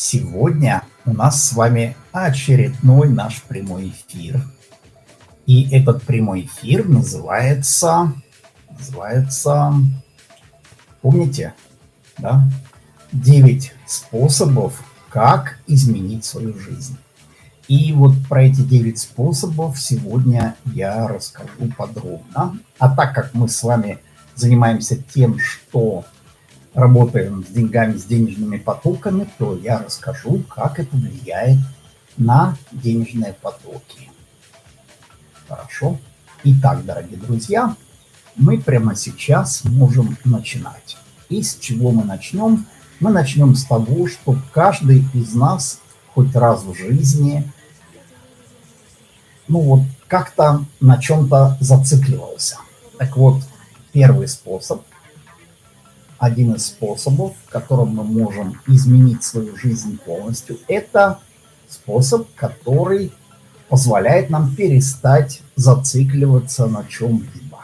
Сегодня у нас с вами очередной наш прямой эфир. И этот прямой эфир называется, называется, помните, да? 9 способов, как изменить свою жизнь. И вот про эти 9 способов сегодня я расскажу подробно. А так как мы с вами занимаемся тем, что работаем с деньгами, с денежными потоками, то я расскажу, как это влияет на денежные потоки. Хорошо. Итак, дорогие друзья, мы прямо сейчас можем начинать. И с чего мы начнем? Мы начнем с того, что каждый из нас хоть раз в жизни, ну вот, как-то на чем-то зацикливался. Так вот, первый способ – один из способов, которым мы можем изменить свою жизнь полностью, это способ, который позволяет нам перестать зацикливаться на чем-либо.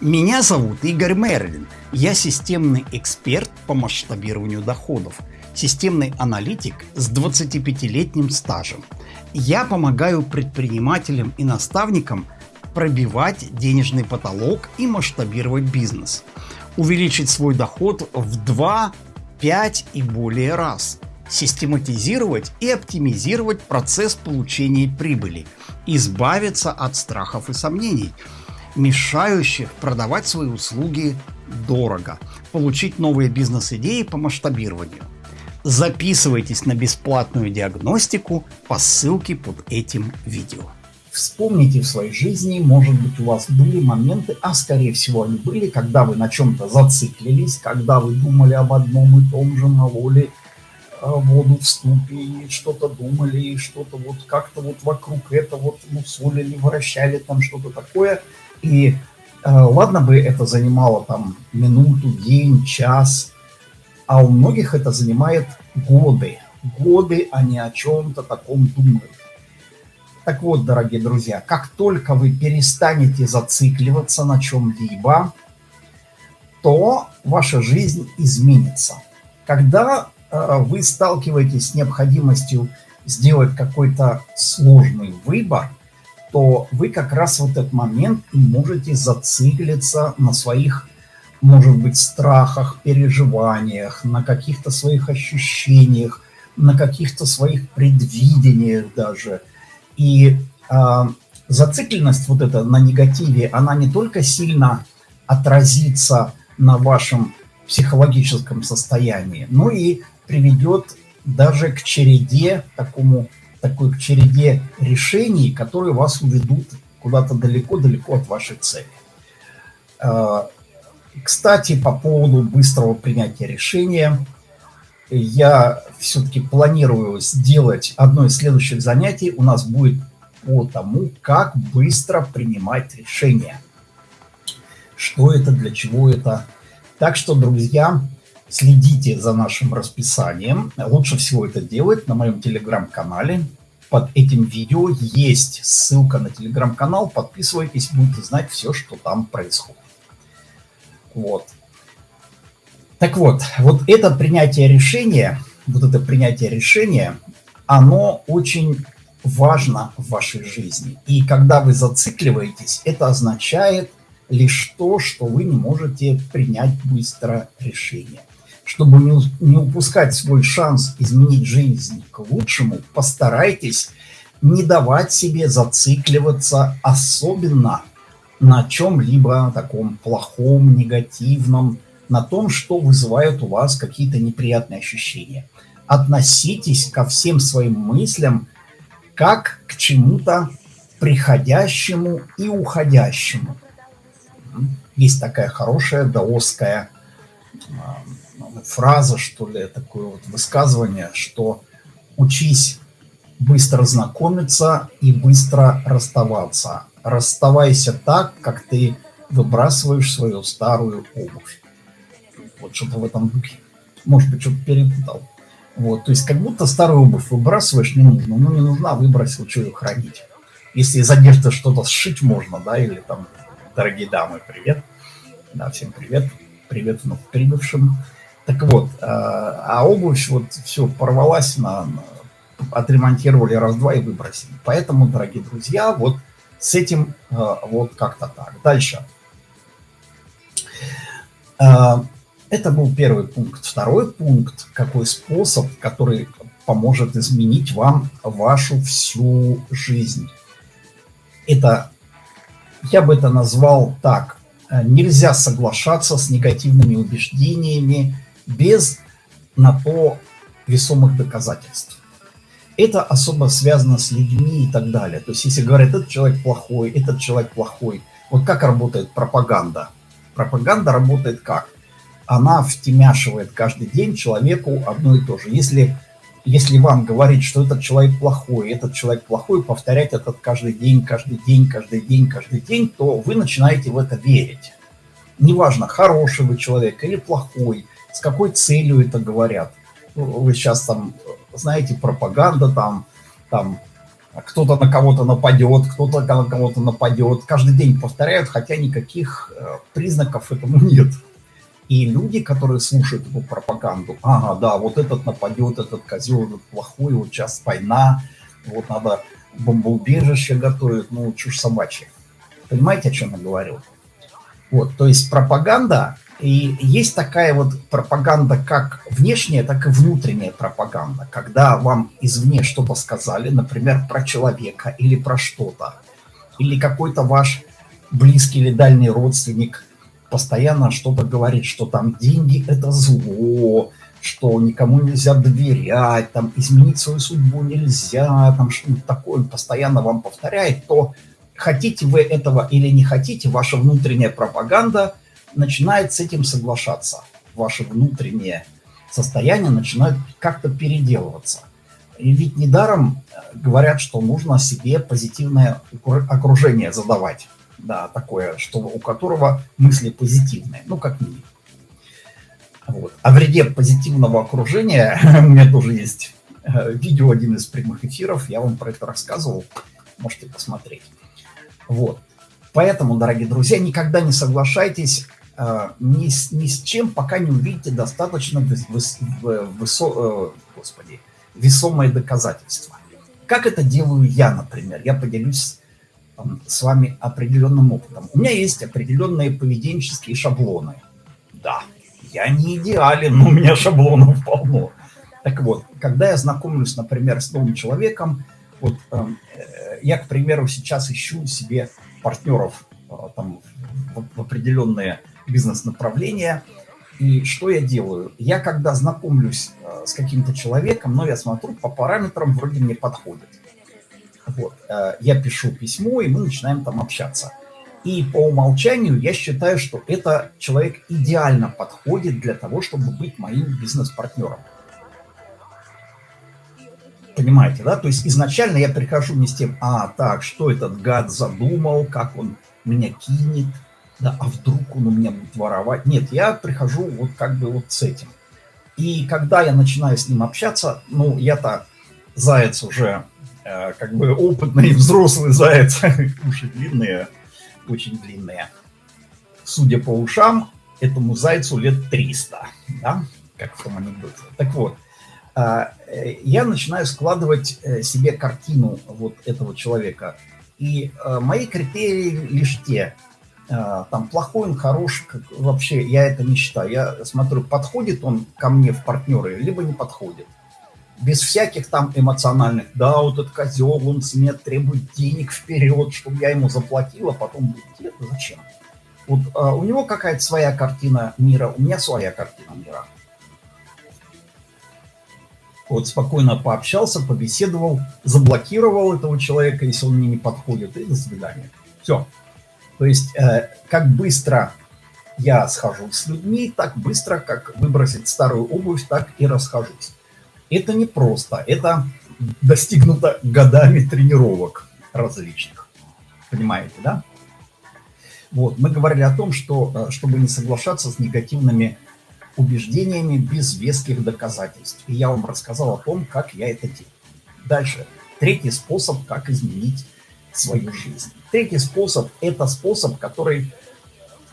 Меня зовут Игорь Мерлин. Я системный эксперт по масштабированию доходов, системный аналитик с 25-летним стажем. Я помогаю предпринимателям и наставникам пробивать денежный потолок и масштабировать бизнес – увеличить свой доход в 2, 5 и более раз, систематизировать и оптимизировать процесс получения прибыли, избавиться от страхов и сомнений, мешающих продавать свои услуги дорого, получить новые бизнес-идеи по масштабированию. Записывайтесь на бесплатную диагностику по ссылке под этим видео. Вспомните в своей жизни, может быть, у вас были моменты, а скорее всего они были, когда вы на чем-то зациклились, когда вы думали об одном и том же, мололи э, воду в ступе, и что-то думали, и что-то вот как-то вот вокруг этого вот мусолили, вращали там что-то такое. И э, ладно бы это занимало там минуту, день, час, а у многих это занимает годы. Годы они о чем-то таком думают. Так вот, дорогие друзья, как только вы перестанете зацикливаться на чем-либо, то ваша жизнь изменится. Когда э, вы сталкиваетесь с необходимостью сделать какой-то сложный выбор, то вы как раз в этот момент и можете зациклиться на своих, может быть, страхах, переживаниях, на каких-то своих ощущениях, на каких-то своих предвидениях даже – и э, зацикленность вот эта на негативе, она не только сильно отразится на вашем психологическом состоянии, но и приведет даже к череде, такому, такой к череде решений, которые вас уведут куда-то далеко-далеко от вашей цели. Э, кстати, по поводу быстрого принятия решения – я все-таки планирую сделать одно из следующих занятий. У нас будет по тому, как быстро принимать решения. Что это, для чего это. Так что, друзья, следите за нашим расписанием. Лучше всего это делать на моем телеграм-канале. Под этим видео есть ссылка на телеграм-канал. Подписывайтесь, будете знать все, что там происходит. Вот. Так вот, вот это принятие решения, вот это принятие решения, оно очень важно в вашей жизни. И когда вы зацикливаетесь, это означает лишь то, что вы не можете принять быстро решение. Чтобы не, упускать свой шанс изменить жизнь к лучшему, постарайтесь не давать себе зацикливаться особенно на чем-либо таком плохом, негативном, на том, что вызывает у вас какие-то неприятные ощущения. Относитесь ко всем своим мыслям как к чему-то приходящему и уходящему. Есть такая хорошая даосская а, фраза, что ли, такое вот высказывание, что учись быстро знакомиться и быстро расставаться. Расставайся так, как ты выбрасываешь свою старую обувь. Вот что-то в этом духе. Может быть, что-то перепутал. Вот, то есть как будто старую обувь выбрасываешь, не нужно. Ну, не нужна, выбросил, что ее хранить. Если из одежды что-то сшить можно, да, или там, дорогие дамы, привет. Да, всем привет. Привет вновь прибывшим. Так вот, э, а обувь вот все порвалась, на, отремонтировали раз-два и выбросили. Поэтому, дорогие друзья, вот с этим э, вот как-то так. Дальше. Э, это был первый пункт. Второй пункт, какой способ, который поможет изменить вам вашу всю жизнь. Это, я бы это назвал так, нельзя соглашаться с негативными убеждениями без на то весомых доказательств. Это особо связано с людьми и так далее. То есть если говорят, этот человек плохой, этот человек плохой, вот как работает пропаганда? Пропаганда работает как? Она втемяшивает каждый день человеку одно и то же. Если, если вам говорить, что этот человек плохой, этот человек плохой, повторять это каждый день, каждый день, каждый день, каждый день, то вы начинаете в это верить. Неважно, хороший вы человек или плохой, с какой целью это говорят. Ну, вы сейчас там, знаете, пропаганда там, там кто-то на кого-то нападет, кто-то на кого-то нападет. Каждый день повторяют, хотя никаких э, признаков этому нет. И люди, которые слушают эту пропаганду, ага, да, вот этот нападет, этот козел, этот плохой, вот сейчас война, вот надо бомбоубежище готовить, ну, чушь собачья. Понимаете, о чем я говорю? Вот, то есть пропаганда и есть такая вот пропаганда, как внешняя, так и внутренняя пропаганда. Когда вам извне что-то сказали, например, про человека или про что-то, или какой-то ваш близкий или дальний родственник постоянно что-то говорит, что там деньги – это зло, что никому нельзя доверять, там изменить свою судьбу нельзя, там что-то такое постоянно вам повторяет, то хотите вы этого или не хотите, ваша внутренняя пропаганда – начинает с этим соглашаться. Ваше внутреннее состояние начинает как-то переделываться. И ведь недаром э, говорят, что нужно себе позитивное окружение задавать. Да, такое, что, у которого мысли позитивные, ну, как минимум. Вот. О вреде позитивного окружения у меня тоже есть э, видео, один из прямых эфиров, я вам про это рассказывал, можете посмотреть. Вот. Поэтому, дорогие друзья, никогда не соглашайтесь а, ни, с, ни с чем, пока не увидите достаточно выс, выс, высо, э, господи, весомое доказательство. Как это делаю я, например? Я поделюсь с вами определенным опытом. У меня есть определенные поведенческие шаблоны. Да, я не идеален, но у меня шаблонов полно. Так вот, когда я знакомлюсь, например, с новым человеком, вот эм, э, я, к примеру, сейчас ищу себе партнеров э, там, в, в определенные бизнес-направления. И что я делаю? Я когда знакомлюсь э, с каким-то человеком, но я смотрю, по параметрам вроде мне подходит. Вот. Э, я пишу письмо, и мы начинаем там общаться. И по умолчанию я считаю, что это человек идеально подходит для того, чтобы быть моим бизнес-партнером. Понимаете, да? То есть изначально я прихожу не с тем, а, так, что этот гад задумал, как он меня кинет, да, а вдруг он у меня будет воровать? Нет, я прихожу вот как бы вот с этим. И когда я начинаю с ним общаться, ну, я-то заяц уже как бы опытный взрослый заяц, уши длинные, очень длинные. Судя по ушам, этому зайцу лет 300, да, как в том анекдоте. Так вот, э, я начинаю складывать э, себе картину вот этого человека. И э, мои критерии лишь те – а, там плохой он, хороший, как, вообще я это не считаю. Я смотрю, подходит он ко мне в партнеры, либо не подходит. Без всяких там эмоциональных, да, вот этот козел, он с меня требует денег вперед, чтобы я ему заплатила, потом будет, это зачем? Вот а, у него какая-то своя картина мира, у меня своя картина мира. Вот спокойно пообщался, побеседовал, заблокировал этого человека, если он мне не подходит, и до свидания. Все. То есть э, как быстро я схожусь с людьми, так быстро, как выбросить старую обувь, так и расхожусь. Это не просто, это достигнуто годами тренировок различных. Понимаете, да? Вот, мы говорили о том, что э, чтобы не соглашаться с негативными убеждениями без веских доказательств. И я вам рассказал о том, как я это делаю. Дальше. Третий способ, как изменить свою жизнь. Третий способ – это способ, который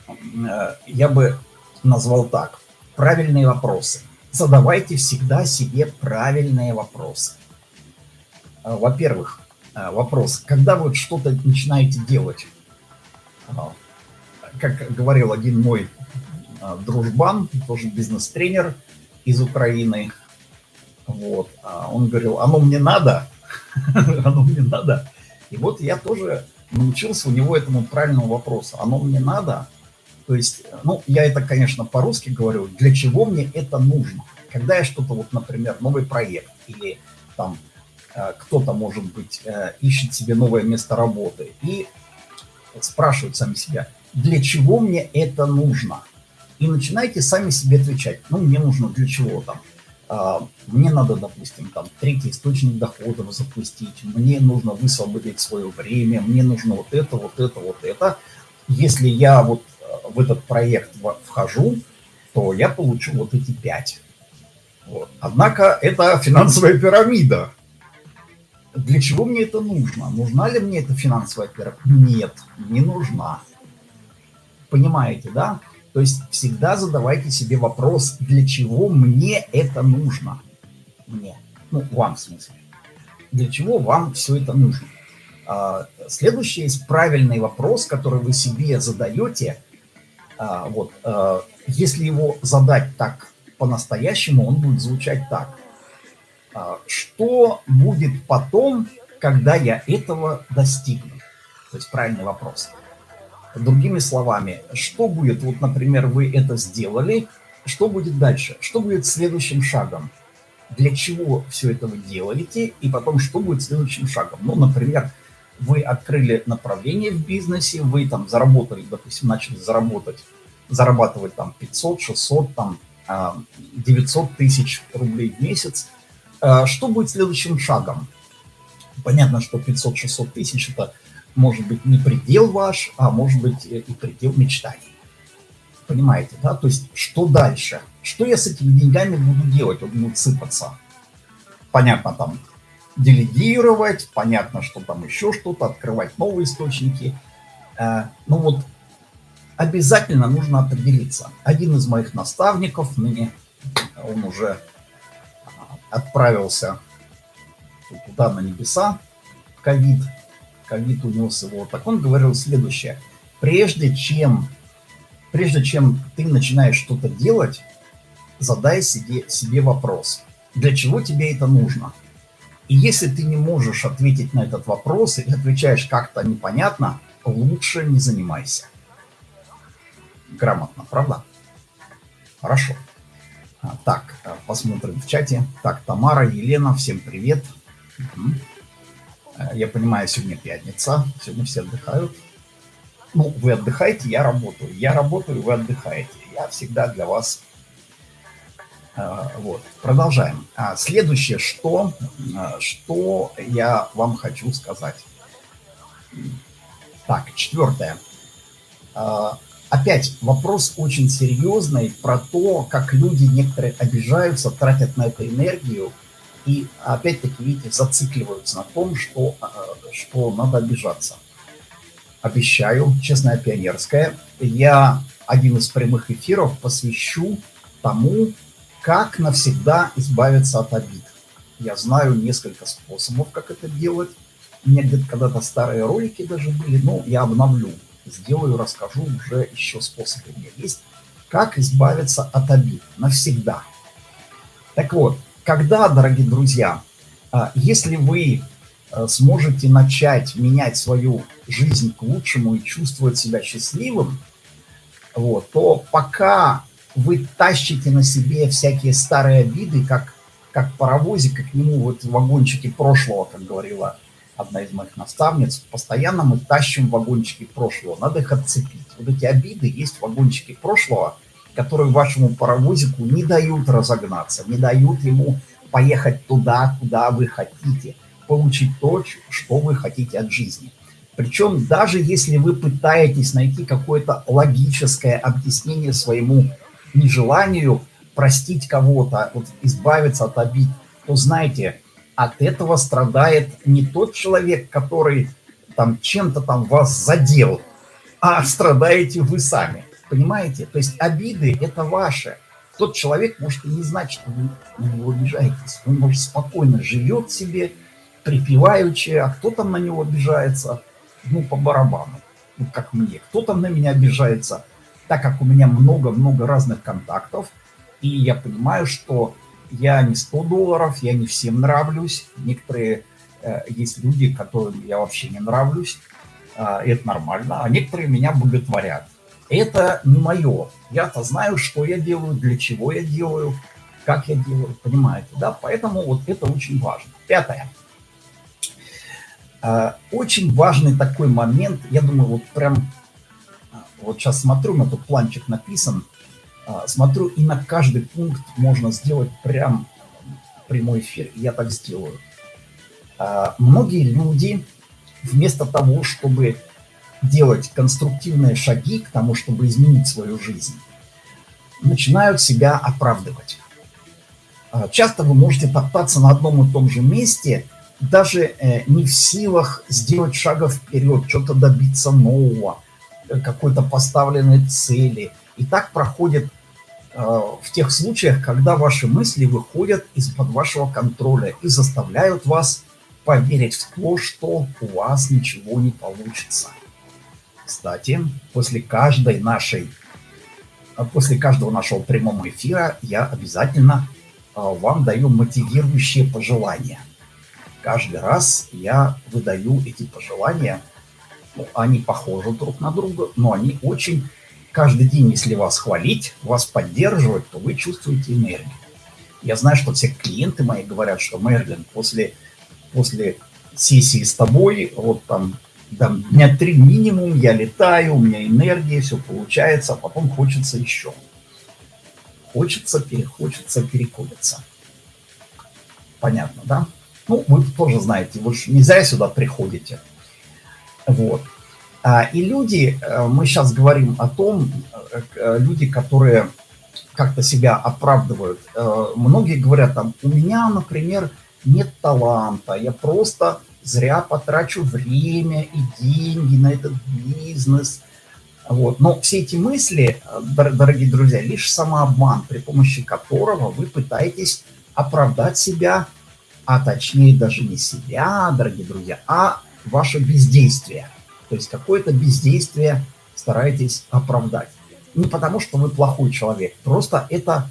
э, я бы назвал так. правильные вопросы. Задавайте всегда себе правильные вопросы. А, во-первых, а, вопрос, когда вы что-то начинаете делать, а, как говорил один мой дружбан, тоже бизнес-тренер из Украины, вот, он говорил, оно мне надо, оно мне надо. И вот я тоже научился у него этому правильному вопросу. Оно мне надо? То есть, ну, я это, конечно, по-русски говорю. Для чего мне это нужно? Когда я что-то, вот, например, новый проект или там э, кто-то, может быть, э, ищет себе новое место работы и спрашивают сами себя, для чего мне это нужно? И начинайте сами себе отвечать. Ну, мне нужно для чего там? А, мне надо, допустим, там третий источник доходов запустить, мне нужно высвободить свое время, мне нужно вот это, вот это, вот это. Если я вот э, в этот проект вхожу, то я получу вот эти пять. Вот. Однако это финансовая пирамида. Для чего мне это нужно? Нужна ли мне эта финансовая пирамида? Нет, не нужна. Понимаете, да? То есть всегда задавайте себе вопрос, для чего мне это нужно? Мне. Ну, вам в смысле. Для чего вам все это нужно? А, следующий есть правильный вопрос, который вы себе задаете. А, вот, а, если его задать так по-настоящему, он будет звучать так. Что будет потом, когда я этого достигну? То есть правильный вопрос. Другими словами, что будет, вот, например, вы это сделали, что будет дальше? Что будет следующим шагом? Для чего все это вы делаете? И потом, что будет следующим шагом? Ну, например, вы открыли направление в бизнесе, вы там заработали, допустим, начали заработать, зарабатывать там 500, 600, там 900 а, тысяч рублей в месяц. А, что будет следующим шагом? Понятно, что 500-600 тысяч – это может быть не предел ваш, а может быть и предел мечтаний. Понимаете, да? То есть что дальше? Что я с этими деньгами буду делать? Вот будут сыпаться. Понятно, там делегировать, понятно, что там еще что-то, открывать новые источники. Э, ну вот обязательно нужно определиться. Один из моих наставников, ныне он уже отправился туда на небеса, ковид, ковид унес его. Так он говорил следующее. Прежде чем, прежде чем ты начинаешь что-то делать, задай себе, себе вопрос. Для чего тебе это нужно? И если ты не можешь ответить на этот вопрос или отвечаешь как-то непонятно, лучше не занимайся. Грамотно, правда? Хорошо. А, так, посмотрим в чате. Так, Тамара, Елена, всем привет. Э, я понимаю, сегодня пятница, сегодня все отдыхают. Ну, вы отдыхаете, я работаю. Я работаю, вы отдыхаете. Я всегда для вас... Э, вот, продолжаем. А следующее, что, э, что я вам хочу сказать. Так, четвертое. Опять вопрос очень серьезный про то, как люди некоторые обижаются, тратят на это энергию, и опять-таки, видите, зацикливаются на том, что, э, что надо обижаться. Обещаю, честная пионерская, я один из прямых эфиров посвящу тому, как навсегда избавиться от обид. Я знаю несколько способов, как это делать. У меня где-то когда-то старые ролики даже были, но я обновлю. Сделаю, расскажу уже еще способы у меня есть. Как избавиться от обид навсегда. Так вот, когда, дорогие друзья, а, если вы а, сможете начать менять свою жизнь к лучшему и чувствовать себя счастливым, вот, то пока вы тащите на себе всякие старые обиды, как, как паровозик, и к нему вот вагончики прошлого, как говорила одна из моих наставниц, постоянно мы тащим вагончики прошлого, надо их отцепить. Вот эти обиды есть вагончики прошлого – которые вашему паровозику не дают разогнаться, не дают ему поехать туда, куда вы хотите, получить то, что вы хотите от жизни. Причем даже если вы пытаетесь найти какое-то логическое объяснение своему нежеланию простить кого-то, вот, избавиться от обид, то знаете, от этого страдает не тот человек, который там чем-то там вас задел, а страдаете вы сами. Понимаете? То есть обиды – это ваши. Тот человек может и не знать, что вы на него обижаетесь. Он, может, спокойно живет себе, припеваючи, а кто там на него обижается, ну, по барабану, ну, как мне. Кто там на меня обижается, так как у меня много-много разных контактов, и я понимаю, что я не 100 долларов, я не всем нравлюсь. Некоторые э, есть люди, которым я вообще не нравлюсь, э, это нормально, а некоторые меня боготворят. Это не мое. Я-то знаю, что я делаю, для чего я делаю, как я делаю, понимаете, да? Поэтому вот это очень важно. Пятое. Э, очень важный такой момент, я думаю, вот прям, вот сейчас смотрю, на тут планчик написан, э, смотрю, и на каждый пункт можно сделать прям прямой эфир, я так сделаю. Э, многие люди вместо того, чтобы делать конструктивные шаги к тому, чтобы изменить свою жизнь, начинают себя оправдывать. Часто вы можете топтаться на одном и том же месте – даже э, не в силах сделать шага вперед, что-то добиться нового, какой-то поставленной цели. И так проходит э, в тех случаях, когда ваши мысли выходят из-под вашего контроля и заставляют вас поверить в то, что у вас ничего не получится. Кстати, после каждой нашей, после каждого нашего прямого эфира я обязательно вам даю мотивирующие пожелания каждый раз я выдаю эти пожелания. Они похожи друг на друга, но они очень... Каждый день, если вас хвалить, вас поддерживать, то вы чувствуете энергию. Я знаю, что все клиенты мои говорят, что Мерлин, после, после сессии с тобой, вот там, там дня три минимум, я летаю, у меня энергия, все получается, а потом хочется еще. Хочется, перехочется, переколется. Понятно, да? Ну, вы тоже знаете, вы же не зря сюда приходите. Вот. А, и люди, э, мы сейчас говорим о том, э, э, люди, которые как-то себя оправдывают. Многие говорят там, у меня, например, нет таланта, я просто зря потрачу время и деньги на этот бизнес. Вот. Но все эти мысли, дорогие друзья, лишь самообман, при помощи которого вы пытаетесь оправдать себя а точнее даже не себя, дорогие друзья, а ваше бездействие. То есть какое-то бездействие стараетесь оправдать. Не потому, что вы плохой человек, просто это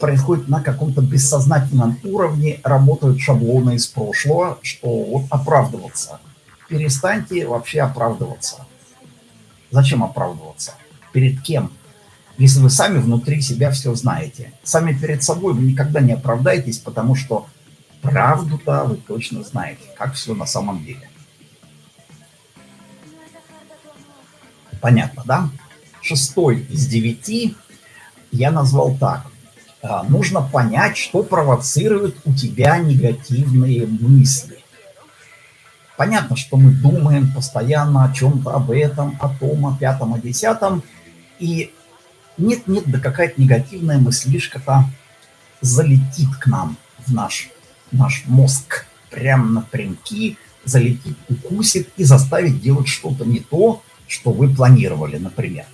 происходит на каком-то бессознательном уровне, работают шаблоны из прошлого, что вот оправдываться. Перестаньте вообще оправдываться. Зачем оправдываться? Перед кем? Если вы сами внутри себя все знаете. Сами перед собой вы никогда не оправдаетесь, потому что правду-то вы точно знаете, как все на самом деле. Понятно, да? Шестой из девяти я назвал так. А, нужно понять, что провоцирует у тебя негативные мысли. Понятно, что мы думаем постоянно о чем-то, об этом, о том, о пятом, о десятом. И нет-нет, да какая-то негативная мыслишка-то залетит к нам в наш наш мозг прямо напрямки залетит, укусит и заставит делать что-то не то, что вы планировали, например.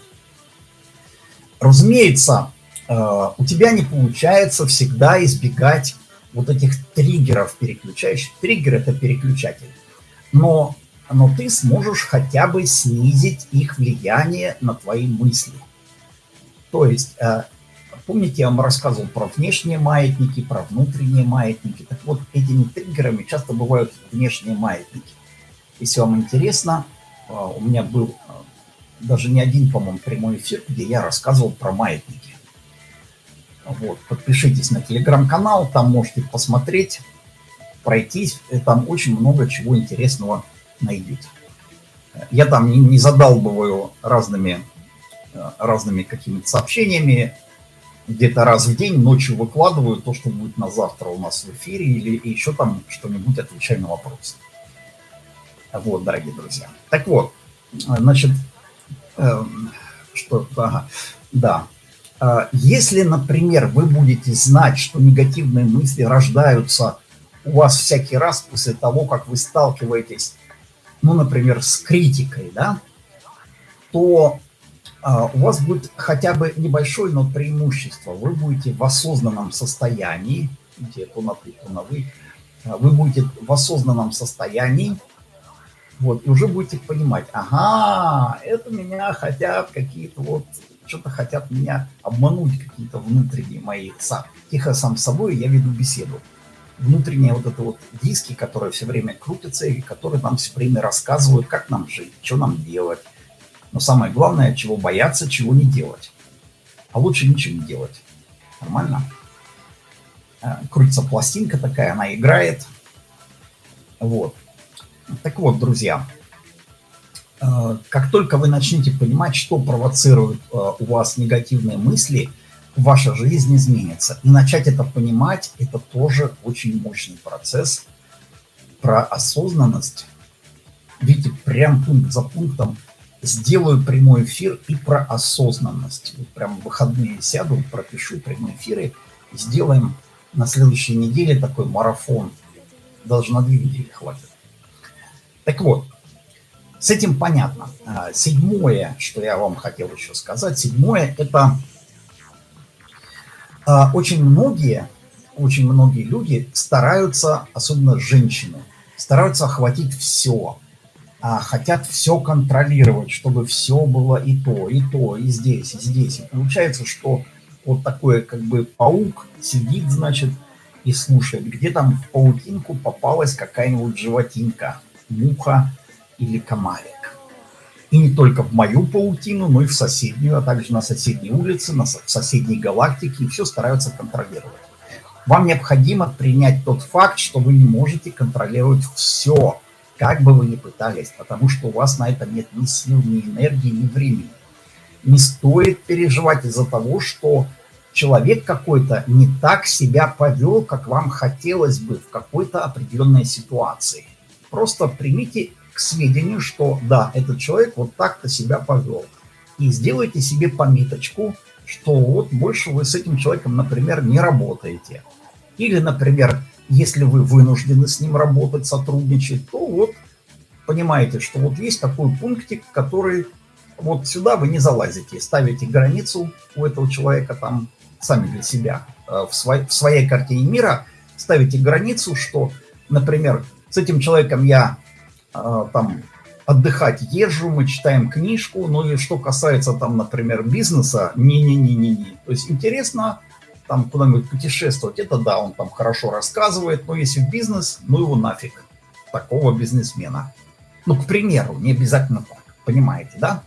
Разумеется, э, у тебя не получается всегда избегать вот этих триггеров переключающих. Триггер – это переключатель. Но, но ты сможешь хотя бы снизить их влияние на твои мысли. То есть э, Помните, я вам рассказывал про внешние маятники, про внутренние маятники. Так вот, этими триггерами часто бывают внешние маятники. Если вам интересно, у меня был а, даже не один, по-моему, прямой эфир, где я рассказывал про маятники. Вот, подпишитесь на телеграм-канал, там можете посмотреть, пройтись, там очень много чего интересного найдете. Я там не, не задалбываю разными, а, разными какими-то сообщениями, где-то раз в день ночью выкладываю то, что будет на завтра у нас в эфире, или еще там что-нибудь отвечаю на вопросы. Вот, дорогие друзья. Так вот, значит, э, что, ага, да. Э, если, например, вы будете знать, что негативные мысли рождаются у вас всякий раз после того, как вы сталкиваетесь, ну, например, с критикой, да, то а, у вас будет хотя бы небольшое, но преимущество. Вы будете в осознанном состоянии, где то на на вы, а, вы будете в осознанном состоянии, вот, и уже будете понимать, ага, это меня хотят какие-то вот, что-то хотят меня обмануть, какие-то внутренние мои. Сам, тихо сам с собой я веду беседу. Внутренние вот это вот диски, которые все время крутятся и которые нам все время рассказывают, как нам жить, что нам делать. Но самое главное, чего бояться, чего не делать. А лучше ничего не делать. Нормально? Э, крутится пластинка такая, она играет. Вот. Так вот, друзья, э, как только вы начнете понимать, что провоцирует э, у вас негативные мысли, ваша жизнь изменится. И начать это понимать, это тоже очень мощный процесс про осознанность. Видите, прям пункт за пунктом сделаю прямой эфир и про осознанность. Вот прям в выходные сяду, пропишу прямые эфиры и сделаем на следующей неделе такой марафон. Даже на две недели хватит. Так вот, с этим понятно. А, седьмое, что я вам хотел еще сказать, седьмое – это а, очень многие, очень многие люди стараются, особенно женщины, стараются охватить все, а хотят все контролировать, чтобы все было и то, и то, и здесь, и здесь. И получается, что вот такой как бы паук сидит, значит, и слушает, где там в паутинку попалась какая-нибудь животинка, муха или комарик. И не только в мою паутину, но и в соседнюю, а также на соседней улице, на, в соседней галактике, и все стараются контролировать. Вам необходимо принять тот факт, что вы не можете контролировать все, как бы вы ни пытались, потому что у вас на это нет ни сил, ни энергии, ни времени. Не стоит переживать из-за того, что человек какой-то не так себя повел, как вам хотелось бы в какой-то определенной ситуации. Просто примите к сведению, что да, этот человек вот так-то себя повел. И сделайте себе пометочку, что вот больше вы с этим человеком, например, не работаете. Или, например, если вы вынуждены с ним работать, сотрудничать, то вот понимаете, что вот есть такой пунктик, который вот сюда вы не залазите, ставите границу у этого человека там сами для себя э, в, свой, в своей картине мира, ставите границу, что, например, с этим человеком я э, там отдыхать езжу, мы читаем книжку, ну и что касается там, например, бизнеса, не-не-не-не-не. То есть интересно там куда-нибудь путешествовать, это да, он там хорошо рассказывает, но если в бизнес, ну его нафиг, такого бизнесмена. Ну, к примеру, не обязательно так, понимаете, да?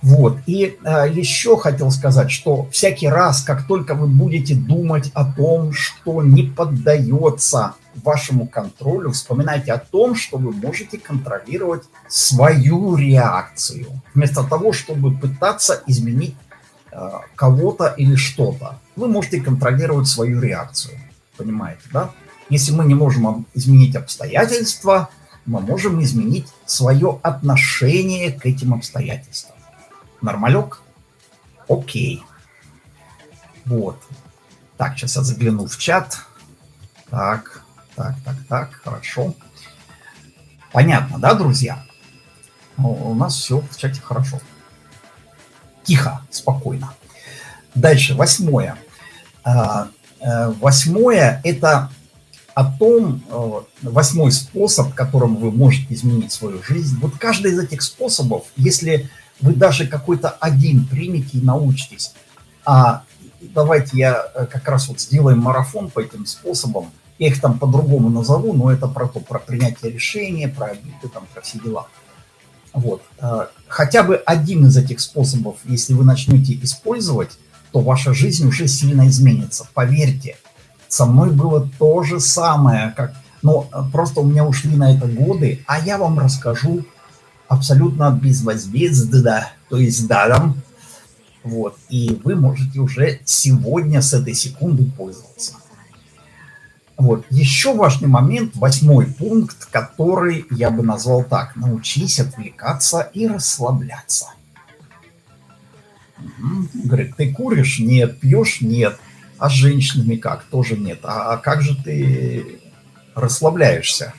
Вот. И э, еще хотел сказать, что всякий раз, как только вы будете думать о том, что не поддается вашему контролю, вспоминайте о том, что вы можете контролировать свою реакцию, вместо того, чтобы пытаться изменить э, кого-то или что-то. Вы можете контролировать свою реакцию, понимаете, да? Если мы не можем изменить обстоятельства, мы можем изменить свое отношение к этим обстоятельствам. Нормалек? Окей. Вот. Так, сейчас я загляну в чат. Так, так, так, так, хорошо. Понятно, да, друзья? Ну, у нас все в чате хорошо. Тихо, спокойно. Дальше, восьмое. А, э, восьмое – это о том, э, восьмой способ, которым вы можете изменить свою жизнь. Вот каждый из этих способов, если вы даже какой-то один примете и научитесь, а давайте я э, как раз вот сделаем марафон по этим способам, я их там по-другому назову, но это про то, про принятие решения, про обиды, там, про все дела. Вот. Э, хотя бы один из этих способов, если вы начнете использовать, то ваша жизнь уже сильно изменится. Поверьте, со мной было то же самое, как, но э, просто у меня ушли на это годы, а я вам расскажу абсолютно безвозмездно, то есть даром. Вот, и вы можете уже сегодня с этой секунды пользоваться. Вот, еще важный момент, восьмой пункт, который я бы назвал так. Научись отвлекаться и расслабляться. Угу. Говорит, ты куришь? Нет. Пьешь? Нет. А с женщинами как? Тоже нет. А, а как же ты расслабляешься?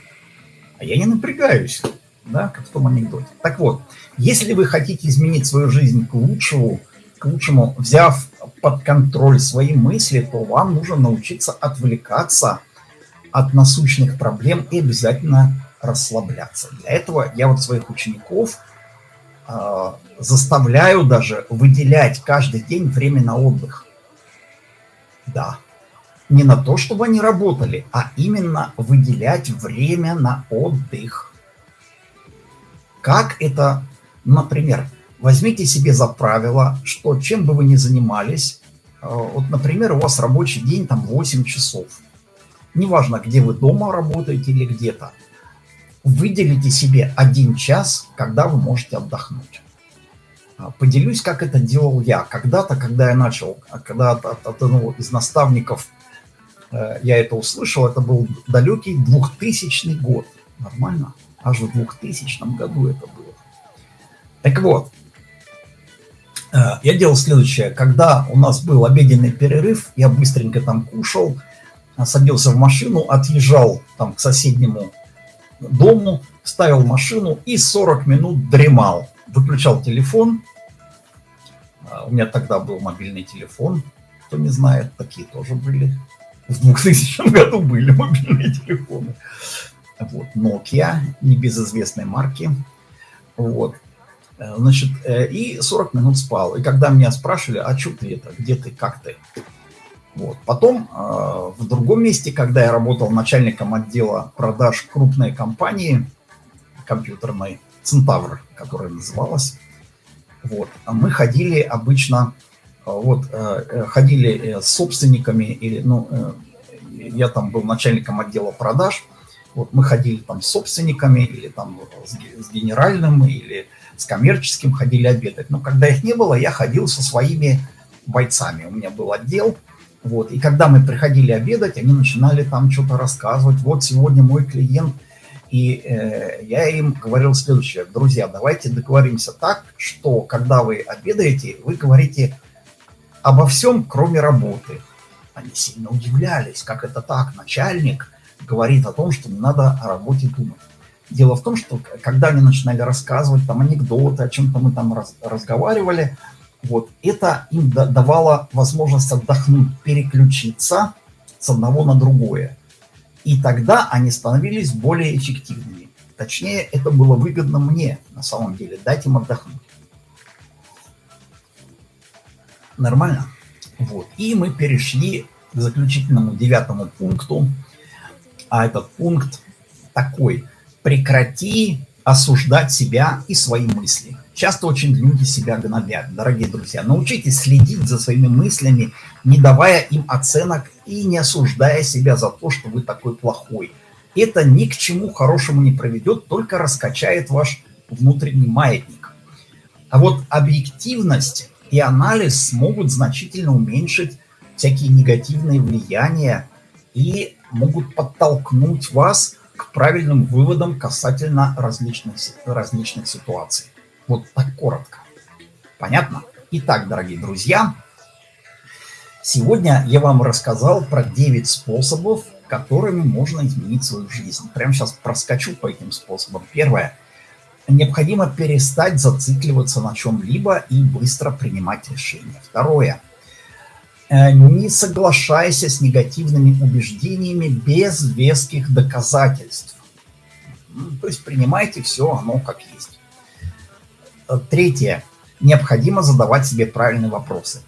А я не напрягаюсь. да, как в том анекдоте. Так вот, если вы хотите изменить свою жизнь к лучшему, лучшему, взяв под контроль свои мысли, то вам нужно научиться отвлекаться от насущных проблем и обязательно расслабляться. Для этого я вот своих учеников э, заставляю даже выделять каждый день время на отдых. Да, не на то, чтобы они работали, а именно выделять время на отдых. Как это, например, возьмите себе за правило, что чем бы вы ни занимались, э, вот, например, у вас рабочий день там 8 часов. Неважно, где вы дома работаете или где-то. Выделите себе один час, когда вы можете отдохнуть. А, поделюсь, как это делал я. Когда-то, когда я начал, а, когда от, одного из наставников э, я это услышал, это был далекий 2000 год. Нормально? Аж в 2000 году это было. Так вот, я делал следующее. Когда у нас был обеденный перерыв, я быстренько там кушал, садился в машину, отъезжал там к соседнему дому, ставил машину и 40 минут дремал. Выключал телефон. А, у меня тогда был мобильный телефон. Кто не знает, такие тоже были. В 2000 году были мобильные телефоны. Вот, Nokia, небезызвестной марки. Вот. Э, значит, э, и 40 минут спал. И когда меня спрашивали, а что ты это, где ты, как ты? Вот. Потом э, в другом месте, когда я работал начальником отдела продаж крупной компании компьютерной, Центавр, которая называлась, вот, мы ходили обычно, вот, ходили с собственниками, или, ну, я там был начальником отдела продаж, вот, мы ходили там с собственниками, или там с, с генеральным, или с коммерческим ходили обедать. Но когда их не было, я ходил со своими бойцами. У меня был отдел, вот. И когда мы приходили обедать, они начинали там что-то рассказывать. Вот сегодня мой клиент. И э, я им говорил следующее. Друзья, давайте договоримся так, что когда вы обедаете, вы говорите обо всем, кроме работы. Они сильно удивлялись, как это так. Начальник говорит о том, что не надо о работе думать. Дело в том, что когда они начинали рассказывать там анекдоты, о чем-то мы там раз, разговаривали, вот это им давало возможность отдохнуть, переключиться с одного на другое. И тогда они становились более эффективными. Точнее, это было выгодно мне, на самом деле, дать им отдохнуть. Нормально? Вот. И мы перешли к заключительному девятому пункту. А этот пункт такой. Прекрати осуждать себя и свои мысли. Часто очень люди себя гнобят, дорогие друзья. Научитесь следить за своими мыслями, не давая им оценок и не осуждая себя за то, что вы такой плохой. Это ни к чему хорошему не приведет, только раскачает ваш внутренний маятник. А вот объективность и анализ смогут значительно уменьшить всякие негативные влияния и могут подтолкнуть вас правильным выводам касательно различных, различных ситуаций. Вот так коротко. Понятно? Итак, дорогие друзья, сегодня я вам рассказал про 9 способов, которыми можно изменить свою жизнь. Прямо сейчас проскочу по этим способам. Первое. Необходимо перестать зацикливаться на чем-либо и быстро принимать решения. Второе. Э, не соглашайся с негативными убеждениями без веских доказательств. То есть принимайте все оно как есть. Э, третье. Необходимо задавать себе правильные вопросы.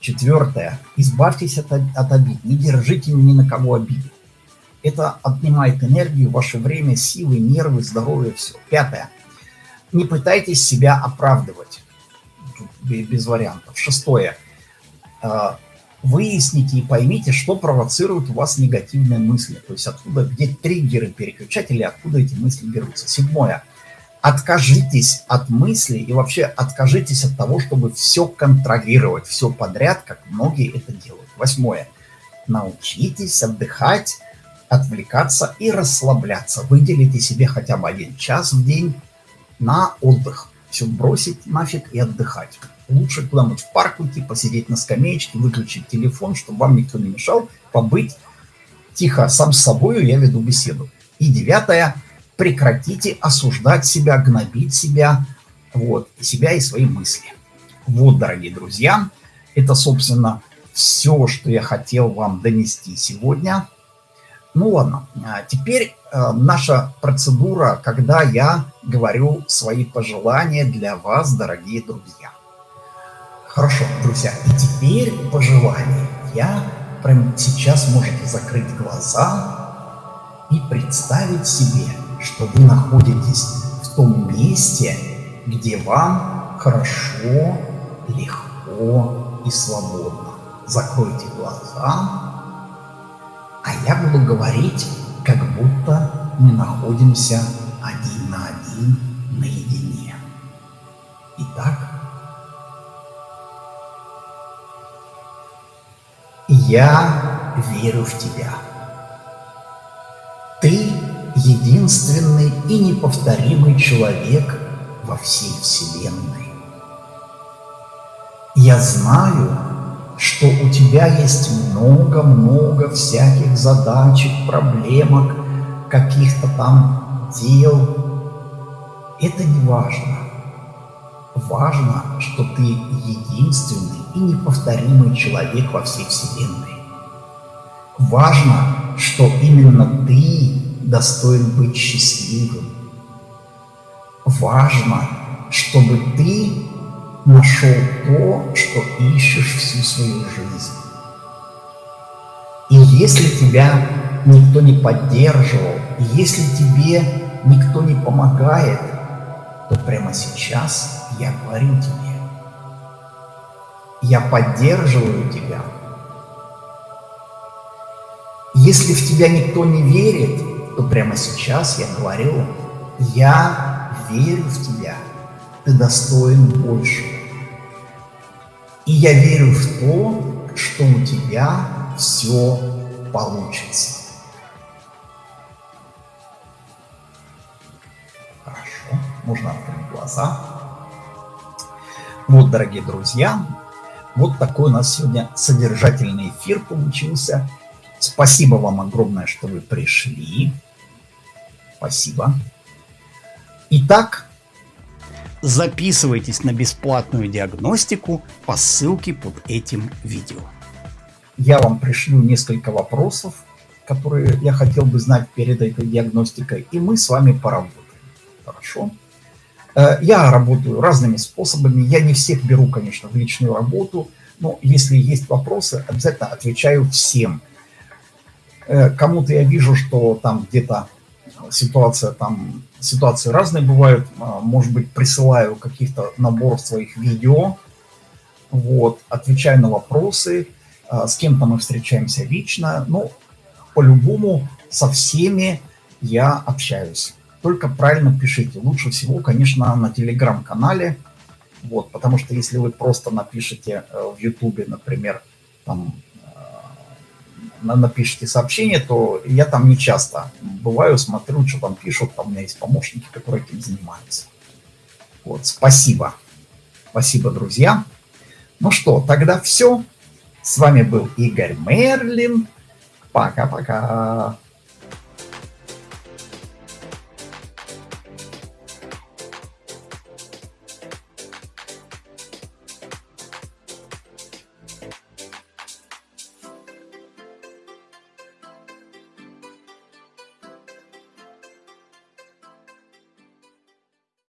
Четвертое. Избавьтесь от, от обид. Не держите ни на кого обиды. Это отнимает энергию, ваше время, силы, нервы, здоровье, все. Пятое. Не пытайтесь себя оправдывать. Без вариантов. Шестое. Э, выясните и поймите, что провоцирует у вас негативные мысли. То есть откуда, где триггеры, переключатели, откуда эти мысли берутся. Седьмое откажитесь от мысли и вообще откажитесь от того, чтобы все контролировать, все подряд, как многие это делают. Восьмое. Научитесь отдыхать, отвлекаться и расслабляться. Выделите себе хотя бы один час в день на отдых. Все бросить нафиг и отдыхать. Лучше куда-нибудь в парк уйти, посидеть на скамеечке, выключить телефон, чтобы вам никто не мешал, побыть тихо сам с собой, я веду беседу. И девятое прекратите осуждать себя, гнобить себя, вот, себя и свои мысли. Вот, дорогие друзья, это, собственно, все, что я хотел вам донести сегодня. Ну ладно, а теперь э, наша процедура, когда я говорю свои пожелания для вас, дорогие друзья. Хорошо, друзья, и теперь пожелания. Я прямо сейчас можете закрыть глаза и представить себе, что вы находитесь в том месте, где вам хорошо, легко и свободно. Закройте глаза а я буду говорить, как будто мы находимся один на один наедине. Итак, я верю в тебя. Ты единственный и неповторимый человек во всей Вселенной. Я знаю, что у тебя есть много-много всяких задачек, проблемок, каких-то там дел. Это не важно. Важно, что ты единственный и неповторимый человек во всей Вселенной. Важно, что именно ты достоин быть счастливым. Важно, чтобы ты нашел то, что ищешь всю свою жизнь. И если тебя никто не поддерживал, если тебе никто не помогает, то прямо сейчас я говорю тебе, я поддерживаю тебя. Если в тебя никто не верит, то прямо сейчас я говорю, я верю в тебя ты достоин большего. И я верю в то, что у тебя все получится. Хорошо, можно открыть глаза. Вот, дорогие друзья, вот такой у нас сегодня содержательный эфир получился. Спасибо вам огромное, что вы пришли. Спасибо. Итак, Записывайтесь на бесплатную диагностику по ссылке под этим видео. Я вам пришлю несколько вопросов, которые я хотел бы знать перед этой диагностикой, и мы с вами поработаем. Хорошо? Э, я работаю разными способами. Я не всех беру, конечно, в личную работу, но если есть вопросы, обязательно отвечаю всем. Э, кому-то я вижу, что там где-то ситуация там, ситуации разные бывают, а, может быть, присылаю каких-то набор своих видео, вот, отвечаю на вопросы, с кем-то мы встречаемся лично, ну, по-любому со всеми я общаюсь. Только правильно пишите. Лучше всего, конечно, на телеграм-канале, вот, потому что если вы просто напишите э, в ютубе, например, там напишите сообщение, то я там не часто бываю, смотрю, что там пишут, там у меня есть помощники, которые этим занимаются. Вот, спасибо. Спасибо, друзья. Ну что, тогда все. С вами был Игорь Мерлин. Пока-пока.